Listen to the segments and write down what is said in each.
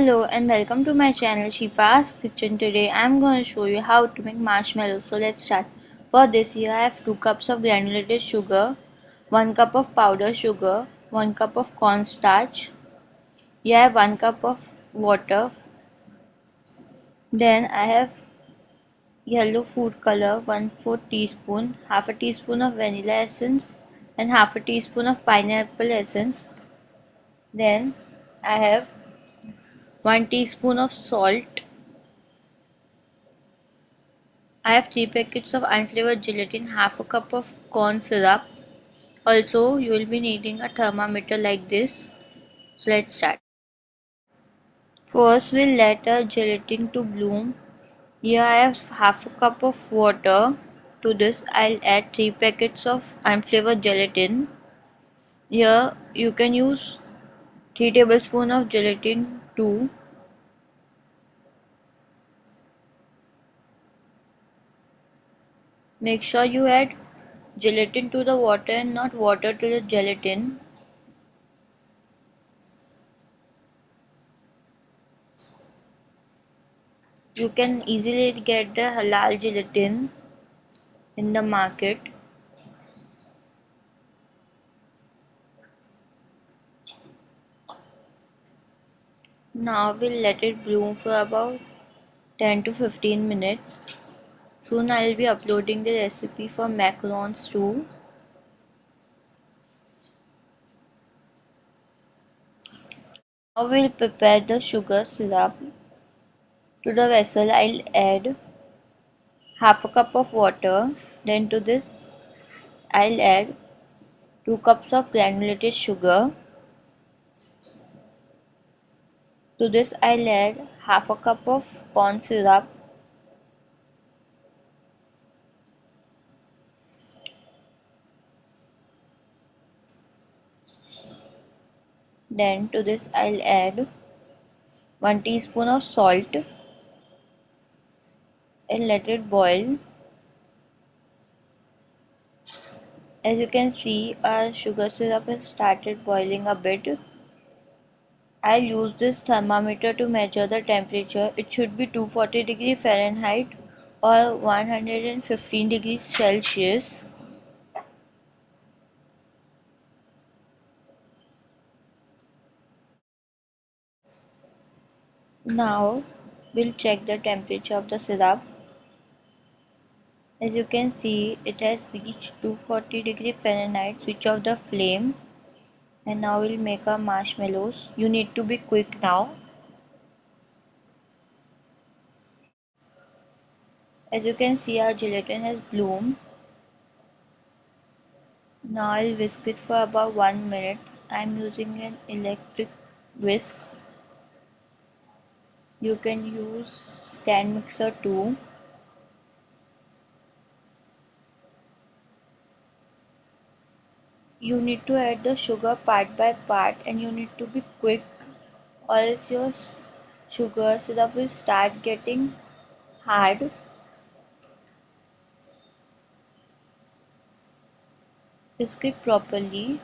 Hello and welcome to my channel Shifa's Kitchen. Today I am going to show you how to make marshmallows. So let's start. For this here I have 2 cups of granulated sugar, 1 cup of powdered sugar, 1 cup of cornstarch. I have 1 cup of water. Then I have yellow food color 1 4 teaspoon, half a teaspoon of vanilla essence and half a teaspoon of pineapple essence. Then I have 1 teaspoon of salt. I have 3 packets of unflavored gelatin, half a cup of corn syrup. Also, you will be needing a thermometer like this. So let's start. First, we'll let our gelatin to bloom. Here I have half a cup of water. To this, I'll add 3 packets of unflavored gelatin. Here, you can use 3 tablespoons of gelatin too. Make sure you add gelatin to the water and not water to the gelatin. You can easily get the halal gelatin in the market. Now we'll let it bloom for about 10 to 15 minutes. Soon I will be uploading the recipe for macarons too. Now we'll prepare the sugar syrup. To the vessel I'll add half a cup of water. Then to this I'll add 2 cups of granulated sugar. To this I'll add half a cup of corn syrup Then to this I'll add 1 teaspoon of salt and let it boil. As you can see our sugar syrup has started boiling a bit. I'll use this thermometer to measure the temperature. It should be 240 degree Fahrenheit or 115 degrees Celsius. Now we'll check the temperature of the syrup. As you can see it has reached 240 degree Fahrenheit. Switch off the flame and now we'll make our marshmallows. You need to be quick now. As you can see our gelatin has bloomed. Now I'll whisk it for about 1 minute. I'm using an electric whisk you can use stand mixer too you need to add the sugar part by part and you need to be quick or else your sugar syrup will start getting hard whisk it properly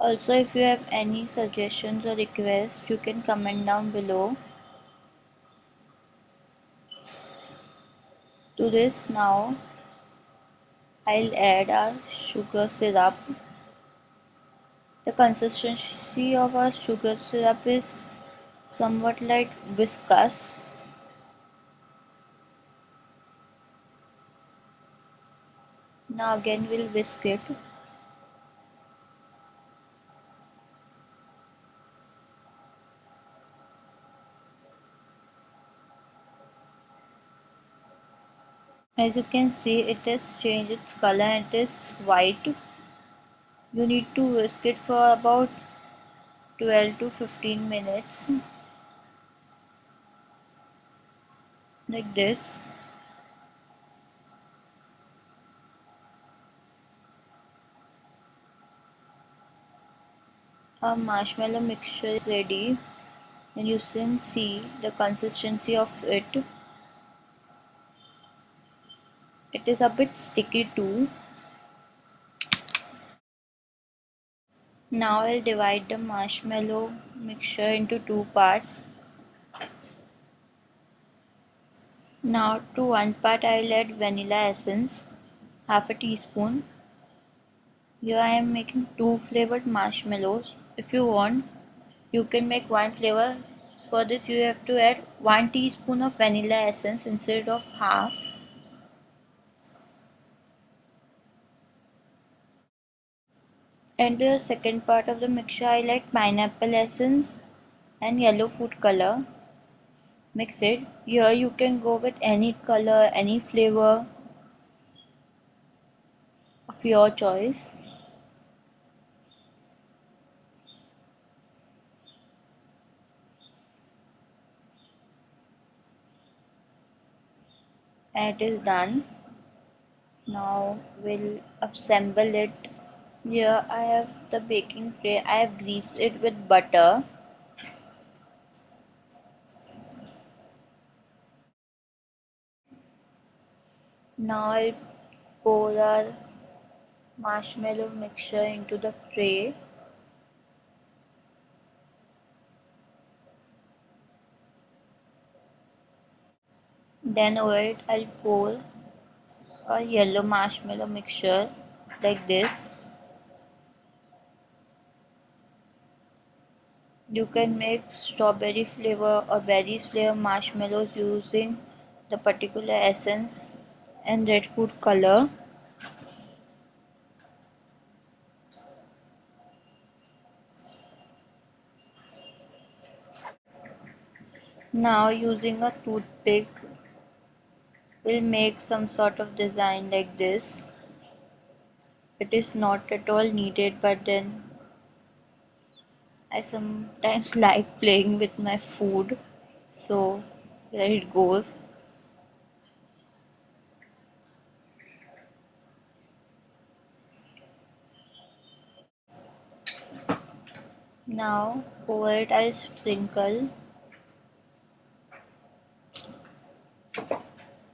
Also if you have any suggestions or requests you can comment down below. To this now I'll add our sugar syrup. The consistency of our sugar syrup is somewhat like viscous. Now again we'll whisk it. As you can see it has changed its color and it is white. You need to whisk it for about 12 to 15 minutes. Like this. Our marshmallow mixture is ready. And you can see the consistency of it it is a bit sticky too Now I'll divide the marshmallow mixture into two parts. Now to one part I'll add vanilla essence, half a teaspoon. Here I am making two flavored marshmallows. If you want, you can make one flavor. For this you have to add one teaspoon of vanilla essence instead of half. And the second part of the mixture I like pineapple essence and yellow food color. Mix it. Here you can go with any color, any flavor of your choice. and it is done now we'll assemble it here I have the baking tray. I have greased it with butter. Now I'll pour our marshmallow mixture into the tray. Then over it I'll pour a yellow marshmallow mixture like this you can make strawberry flavor or berries flavor marshmallows using the particular essence and red food color. Now using a toothpick will make some sort of design like this. It is not at all needed but then I sometimes like playing with my food. So there it goes. Now over it I sprinkle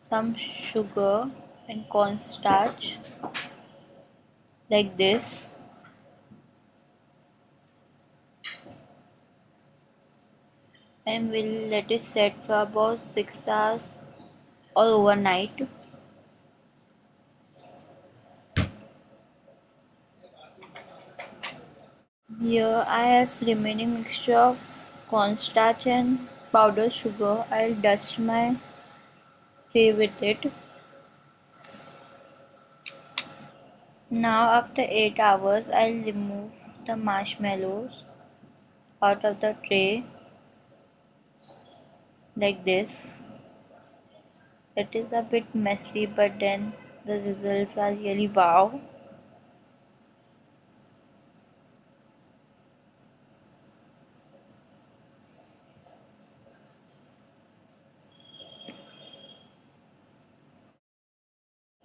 some sugar and cornstarch like this and we'll let it set for about 6 hours or overnight. Here I have remaining mixture of cornstarch and powdered sugar. I'll dust my play with it. Now after 8 hours I'll remove the marshmallows out of the tray like this it is a bit messy but then the results are really wow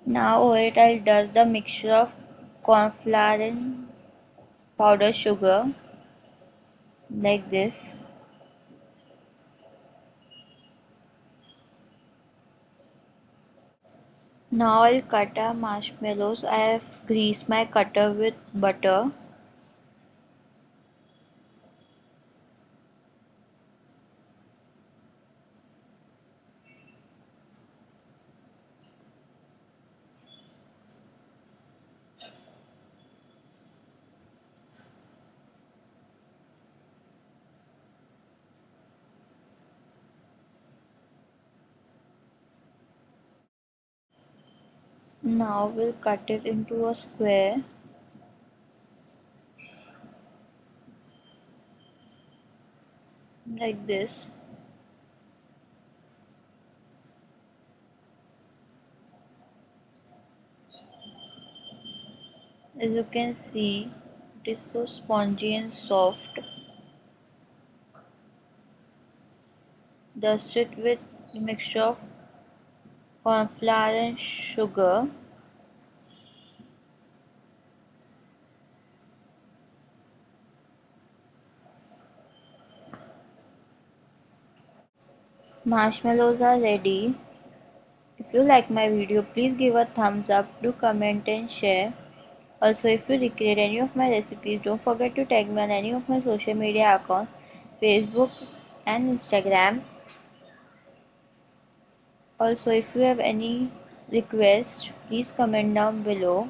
Now over it I'll dust the mixture of corn flour and powdered sugar like this. Now I'll cut our marshmallows. I have greased my cutter with butter. Now we'll cut it into a square. Like this. As you can see, it is so spongy and soft. Dust it with mixture of corn flour and sugar. Marshmallows are ready. If you like my video please give a thumbs up do comment and share. Also, if you recreate any of my recipes, don't forget to tag me on any of my social media accounts Facebook and Instagram. Also, if you have any requests, please comment down below.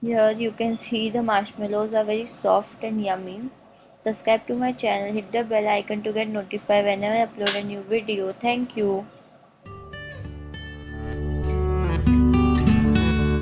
Here you can see the marshmallows are very soft and yummy. Subscribe to my channel, hit the bell icon to get notified whenever I upload a new video. Thank you.